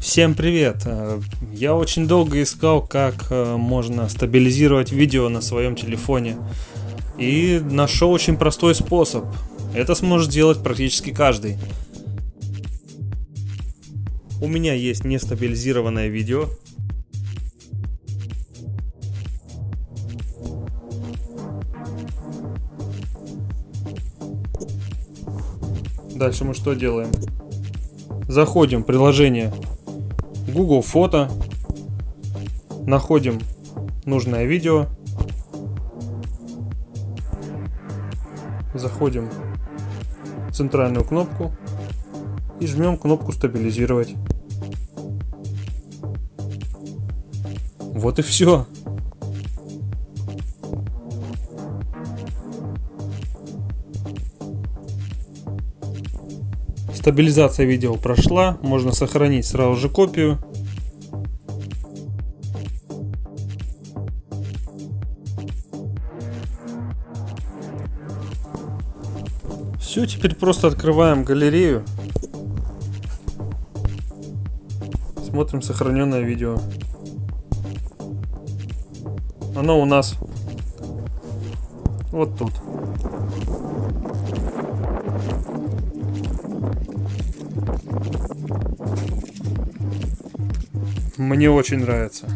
Всем привет! Э, Я очень долго искал, как э, можно стабилизировать видео на своем телефоне. И нашел очень простой способ. Это сможет сделать практически каждый. У меня есть нестабилизированное видео. Дальше мы что делаем? Заходим в приложение Google Фото, находим нужное видео, заходим в центральную кнопку и жмем кнопку стабилизировать. Вот и все. Стабилизация видео прошла, можно сохранить сразу же копию. Все, теперь просто открываем галерею. Смотрим сохраненное видео. Оно у нас вот тут. Мне очень нравится.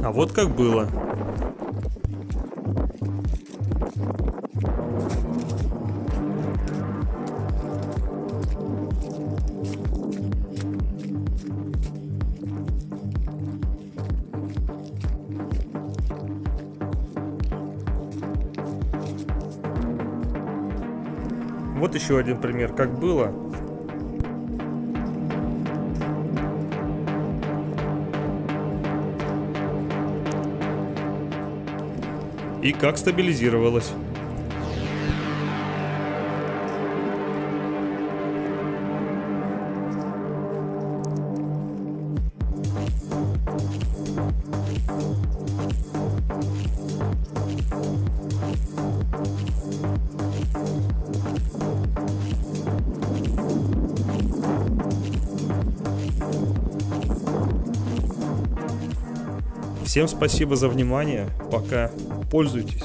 А вот как было. Вот еще один пример, как было. И как стабилизировалось. Всем спасибо за внимание. Пока. Пользуйтесь.